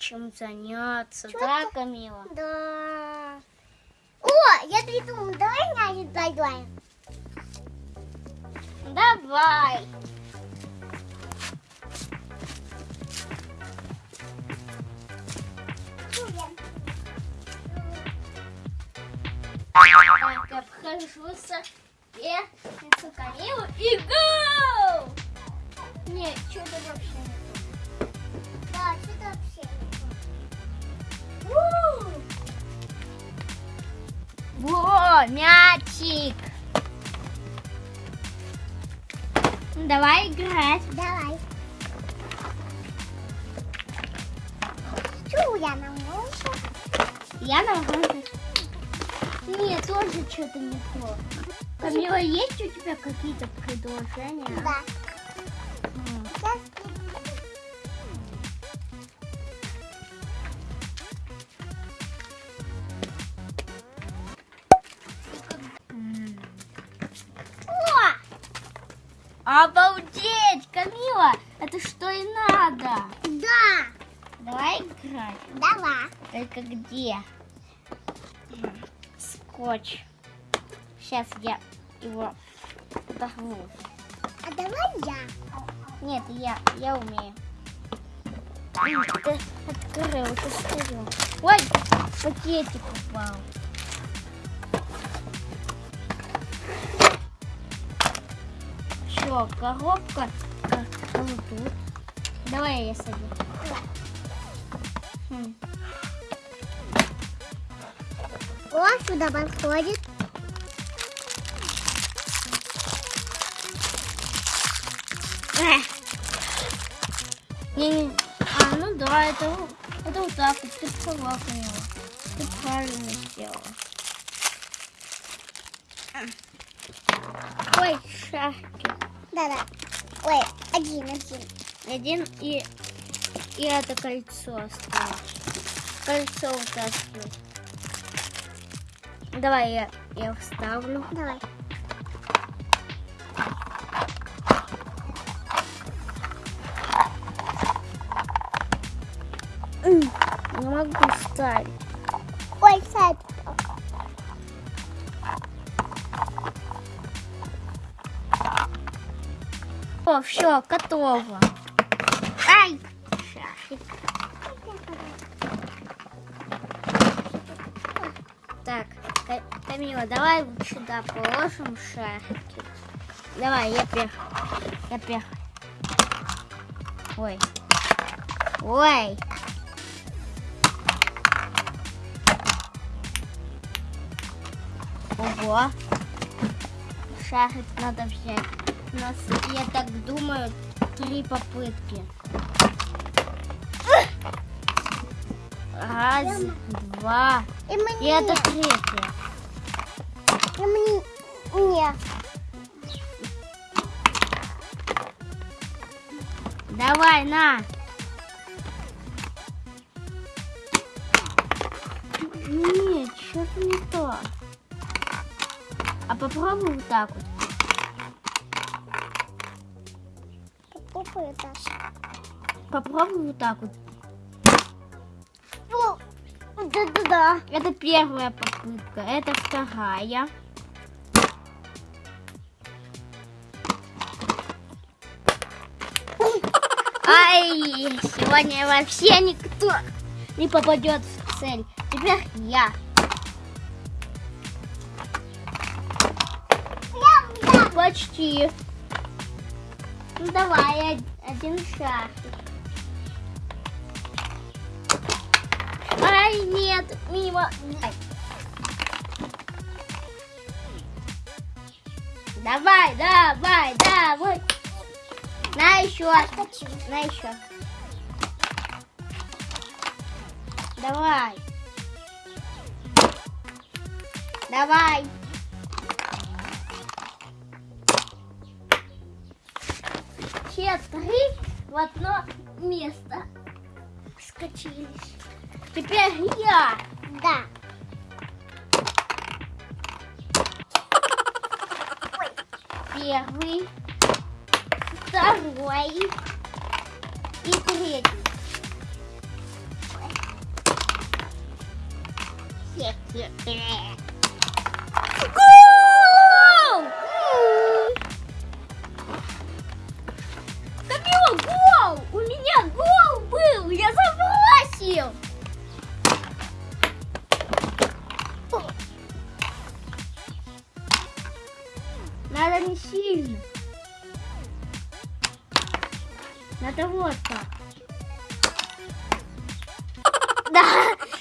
нечем заняться, да, Камила? Да. О, я придумал, давай мяч поиграем. Давай. Так, обхожуся. И несу Камилу и гол! Нет, что-то вообще не мячик. Давай играть. Давай. Что я нам нужно? Я должна... Нет, тоже что-то не то. Камила, есть у тебя какие-то предложения? Да. Обалдеть, Камила! Это что и надо. да. Давай играть. Давай. Только где? Скотч. Сейчас я его порву. А давай я. Нет, я, я умею. Ты открыл, ты скрыл. Ой, пакетик упал. Все, коробка э, ну, тут. Давай я садю. Хм. О, сюда подходит. Эх. Не-не. А, ну да, это, вот- это вот так вот. Ты права. Ты правильно сделала. Ой, шашки. Да-да. Ой, один, один. Один и, и это кольцо осталось. Кольцо вытаскивай. Давай я, я вставлю. Давай. Не могу вставить. Ой, сайт. О, все, готово. Ай! Так, Ка- Камила, давай вот сюда положим шашки. Давай, я первый. Я первый. Ой. Ой. Ого. Шарик надо взять. У нас, я так думаю, три попытки. Раз, два. И мне. И это третья. И мне. Мне. Давай, на. Нет, что-то не то. А попробуй вот так вот. Попой это. Попробуй вот так вот. Да-да-да. Это первая попытка, это вторая. Ай, сегодня вообще никто не попадет в цель. Теперь я. Почти. Ну давай, од- один шарик. Ай, нет, мимо. Ай. Давай, давай, давай. На еще. На еще. Давай. Давай. в одно место скочились. Теперь я. Да. Первый, второй и третий. Ой. Забросил! Надо не сильно. Надо вот так. Да,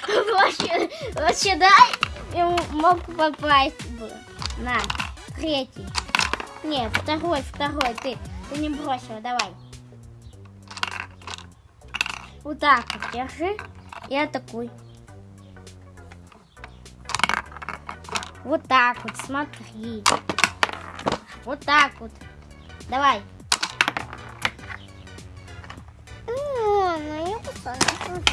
вообще, вообще дай, я мог попасть бы. На, третий. Не, второй, второй, ты, ты не бросила, давай. Вот так вот держи и атакуй. Вот так вот, смотри. Вот так вот. Давай. О, ну я посмотрю.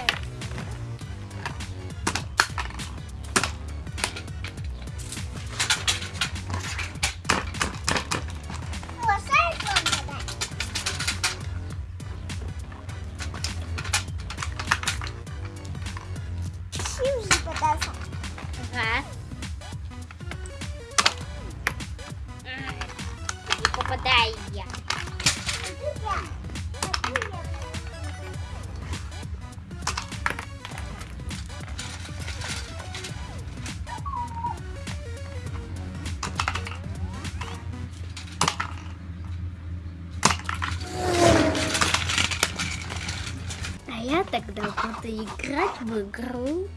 Попадаю я. А я тогда буду играть в игру